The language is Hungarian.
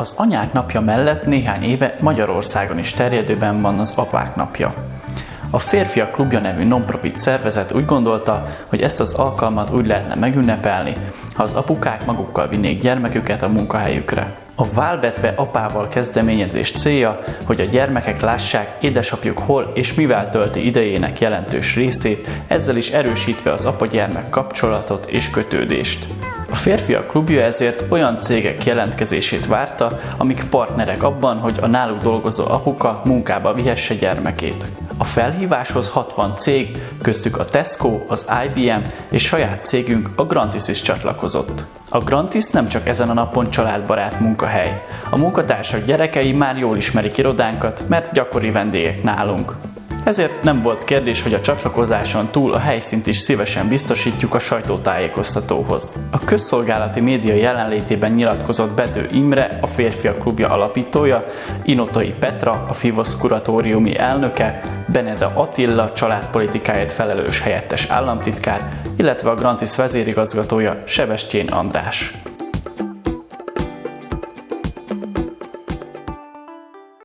Az anyák napja mellett néhány éve Magyarországon is terjedőben van az apák napja. A Férfiak Klubja nevű non-profit szervezet úgy gondolta, hogy ezt az alkalmat úgy lehetne megünnepelni, ha az apukák magukkal vinnék gyermeküket a munkahelyükre. A válvetve apával kezdeményezés célja, hogy a gyermekek lássák édesapjuk hol és mivel tölti idejének jelentős részét, ezzel is erősítve az apa-gyermek kapcsolatot és kötődést. A férfiak klubja ezért olyan cégek jelentkezését várta, amik partnerek abban, hogy a náluk dolgozó apuka munkába vihesse gyermekét. A felhíváshoz 60 cég, köztük a Tesco, az IBM és saját cégünk a Grantis is csatlakozott. A Grantis nem csak ezen a napon családbarát munkahely. A munkatársak gyerekei már jól ismerik irodánkat, mert gyakori vendégek nálunk. Ezért nem volt kérdés, hogy a csatlakozáson túl a helyszínt is szívesen biztosítjuk a sajtótájékoztatóhoz. A közszolgálati média jelenlétében nyilatkozott Bedő Imre, a Férfiak Klubja alapítója, Inotai Petra, a Fivosz kuratóriumi elnöke, Beneda Attila, családpolitikáért felelős helyettes államtitkár, illetve a Grantis vezérigazgatója Sebestyén András.